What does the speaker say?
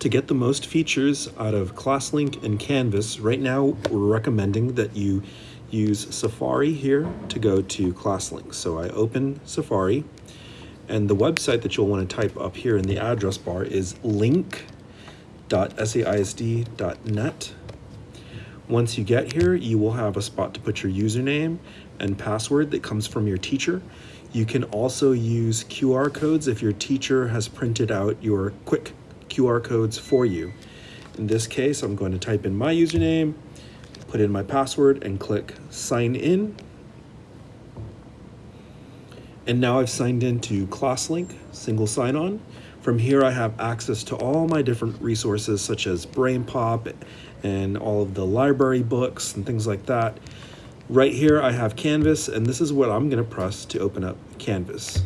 To get the most features out of ClassLink and Canvas, right now we're recommending that you use Safari here to go to ClassLink. So I open Safari and the website that you'll want to type up here in the address bar is link.saisd.net. Once you get here, you will have a spot to put your username and password that comes from your teacher. You can also use QR codes if your teacher has printed out your quick QR codes for you. In this case, I'm going to type in my username, put in my password and click sign in. And now I've signed into ClassLink, single sign-on. From here, I have access to all my different resources such as BrainPop and all of the library books and things like that. Right here, I have Canvas, and this is what I'm gonna press to open up Canvas.